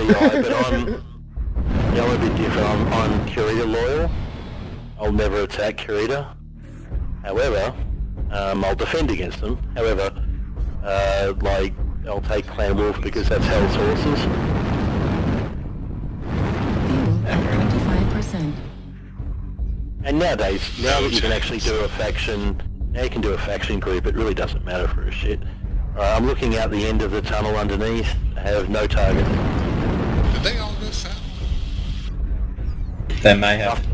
CI, but I'm, yeah, I'm a bit different. I'm, I'm Kurita loyal. I'll never attack Kurita. However, um, I'll defend against them. However, uh, like, I'll take Clan Wolf because that's Hell's horses. Fuel at 25%. And nowadays, now that you can actually do a faction, now you can do a faction group, it really doesn't matter for a shit. Alright, I'm looking out the end of the tunnel underneath. I have no target. Did they all go south? They may have.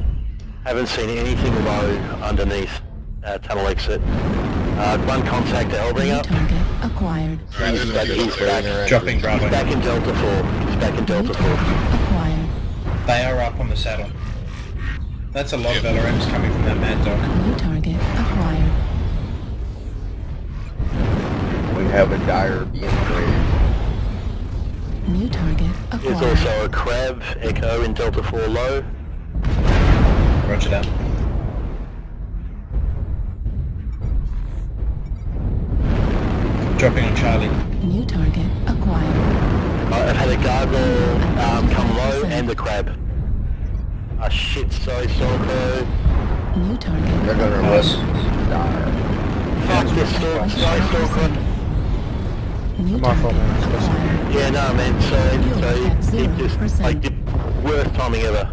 Haven't seen anything low underneath uh, tunnel exit. Uh, one contact to New Elbringer. target acquired. Alright, He's back, he's back, Dropping Bravo. he's back in Delta 4. He's back in Delta 4. acquired. They are up on the saddle. That's a lot of Yeah. LRMs coming from that mad dog. New target acquired. We have a dire being created. New target acquired. There's also a Crab Echo in Delta 4 low. Roger that. Dropping on Charlie. New target acquired. Uh, I've had a Gargoyle um, come low and the Crab. Ah shit, sorry, Stalker. New target. They're gonna Nice. let dire. Fuck this Stalker, sorry, Stalker. New My fault, target man. Yeah, no, man, sorry, Fuel sorry. at It just, like, the worst timing ever.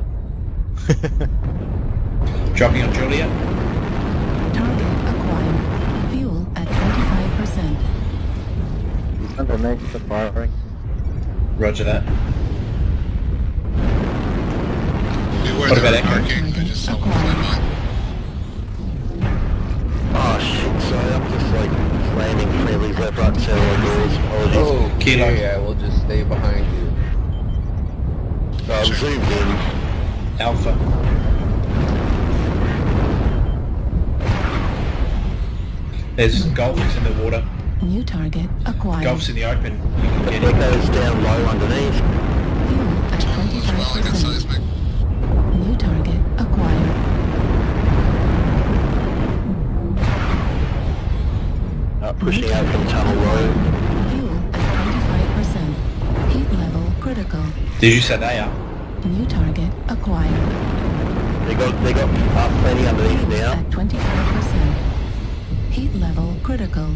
Dropping on Julia. Target acquired. Fuel at 25%. He's underneath the firing. Roger that. Beware What about Echo? arcing. I just saw one fly by. Oh shit, sorry, I'm just like slamming friendlies left, right, and center on doors. Apologies. Oh, Kilo. okay, I will just stay behind you. So I'm zoomed in. Alpha. There's golfers in the water. New target acquired. Golf's in the open. You can get in. Echo's down low underneath. Fuel at Tunnel as well. I got 25%. New target acquired. Uh, pushing out from tunnel low. Fuel at 25%. Heat level critical. Did you say they are? New target acquired. They got they got uh, plenty underneath now. At 25%. Heat level critical.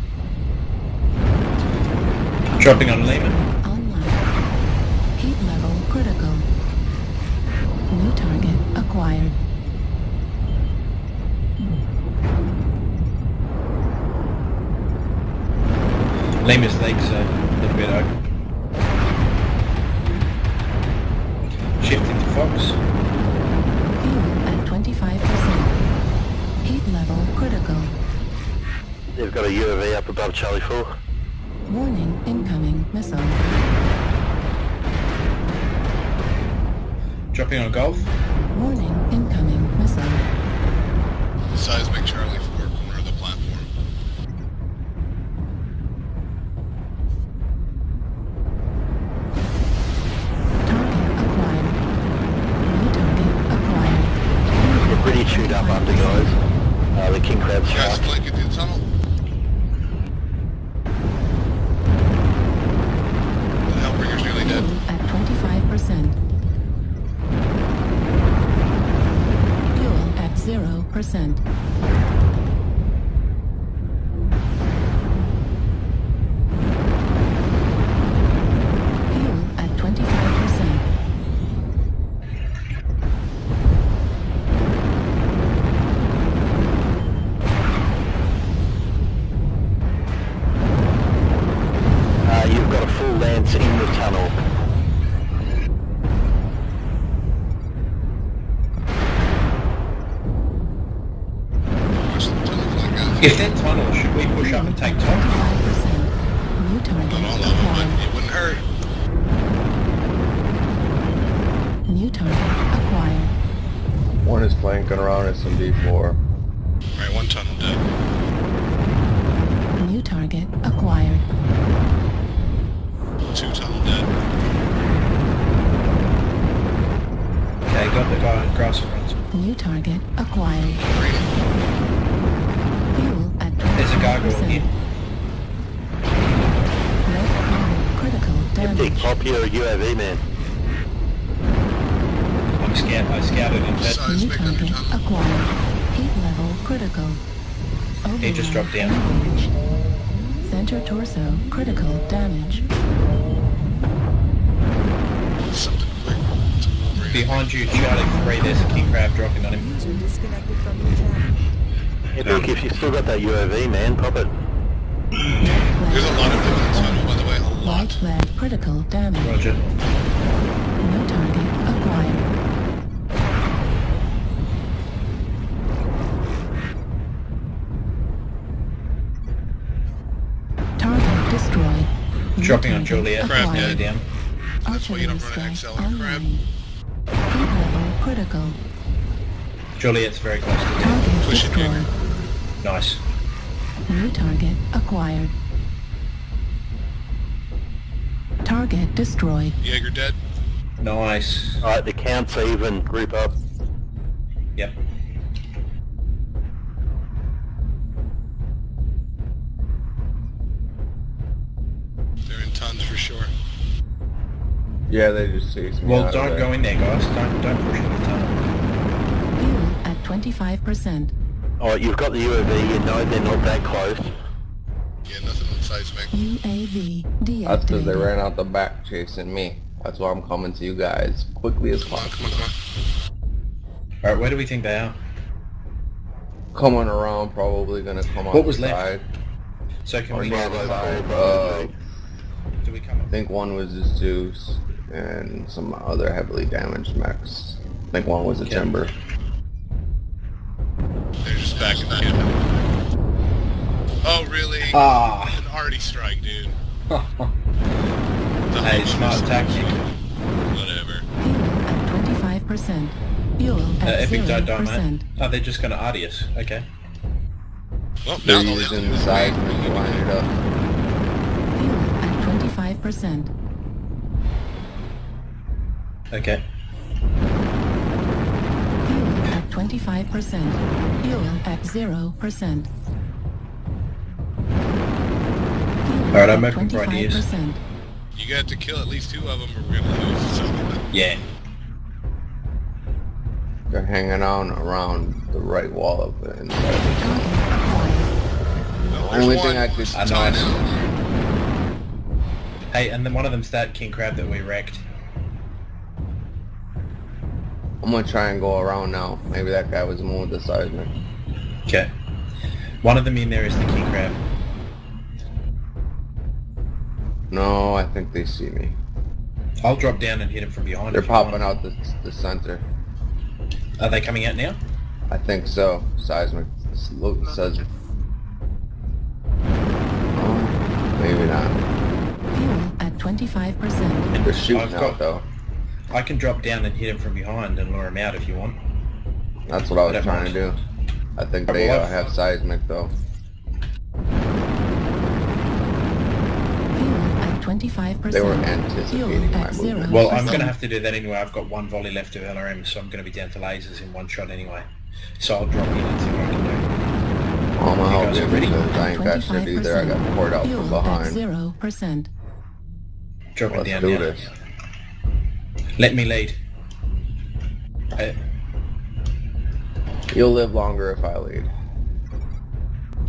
Dropping on Lehman. Online. Heat level critical. New target acquired. Lehman's legs are a little bit open. Shifting to Fox. They've got a UAV up above Charlie 4. Warning incoming missile. Dropping on Golf. Warning incoming missile. Seismic Charlie 0%. If they're tunnel, should we push up and take top? 25%. New Not target all of them, acquired. but it wouldn't hurt. New target acquired. One is flanking around SMD4. Right, one tunnel dead. New target acquired. Two tunnel dead. Okay, got the guy on grass. New target acquired. Three. Fuel at 25%. There's here. Red armor critical Empty, damage. pop your UAV man. scout, I scouted in bed. New target acquired. Heat level critical. He just dropped down. engaged. Center torso critical damage. Something quick. It's a Wolverine. Behind you, Charlie 3, there's a king crab dropping on him. Hey, Luke, if you still got that UAV, man, pop it. There's a lot of them in the tunnel, by the way. A Light lot. flag critical damage. Roger. New target acquired. Target destroyed. New Dropping on target Juliet. Crab acquired. dead. down. That's why you don't run an XL on a crab. Heat level critical. Juliet's very close to down. Target Push it, destroyed. Nice. New target acquired. Target destroyed. Jaeger dead. Nice. Alright, the count's even. Group up. Yep. They're in tons for sure. Yeah, they just chased me Well, out don't there. go in there, guys. Don't don't push in the tunnel. Fuel at 25%. Alright, you've got the UAV, you know they're not that close. Yeah, nothing on seismic. UAV deactivated. That's because they ran out the back chasing me. That's why I'm coming to you guys quickly as Come on, possible. come on, come Alright, where do we think they are? Coming around, probably gonna come out What was the left? side. So can Or we... near the side. Uh, Do we come I think one was the Zeus and some other heavily damaged mechs. I think one was a Okay. Timber. On. They're just backing the kid. Oh, really? Ah! An arty strike, dude. hey, smart tactic. Whatever. Fuel at 25%. Fuel Uh, at Epic don't die, 0%. mate. Oh, they're just gonna arty us. Okay. Well, They're now using the seismic to line it up. Fuel at 25%. Okay. 25%. Fuel at 0%. Alright, I'm open for ideas. 25%. You got to kill at least two of them or we're gonna lose. So, Yeah. They're hanging on around the right wall of the inside. Target acquired. well, Only one. thing I could- I know. Hey, and then one of them's that king crab that we wrecked. I'm gonna try and go around now. Maybe that guy was more one the seismic. Okay. One of them in there is the king crab. No, I think they see me. I'll drop down and hit him from behind. They're if want. popping out the, the center. Are they coming out now? I think so. Seismic look says. Oh, hmm, maybe not. Fuel at 25%. They're shooting I've out though. I can drop down and hit him from behind and lure him out if you want. That's what I I was don't trying to do. I think they uh, have- have seismic though. Fuel at 25%. They were anticipating my at movement. Well, I'm going to have to do that anyway. I've got one volley left of LRM, so I'm going to be down to lasers in one shot anyway. So I'll drop in and see what I can do. I'm gonna You help guys ready? because I ain't got shit either. I got poured out Fuel from at behind. 0%. Dropping Let's down do now. this. Let me lead. Uh, You'll live longer if I lead.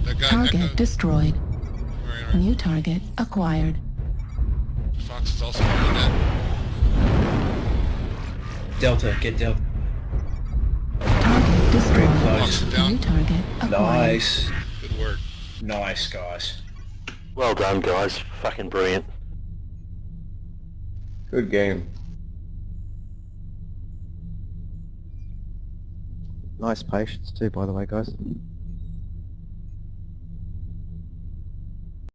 That guy, that Target guy. destroyed. Alright, alright. New target acquired. Fox is also really dead. Delta, get Delta. Target destroyed. Fox down. New target acquired. Nice. Good work. Nice, guys. Well done, guys. Fucking brilliant. Good game. Nice patience too, by the way, guys.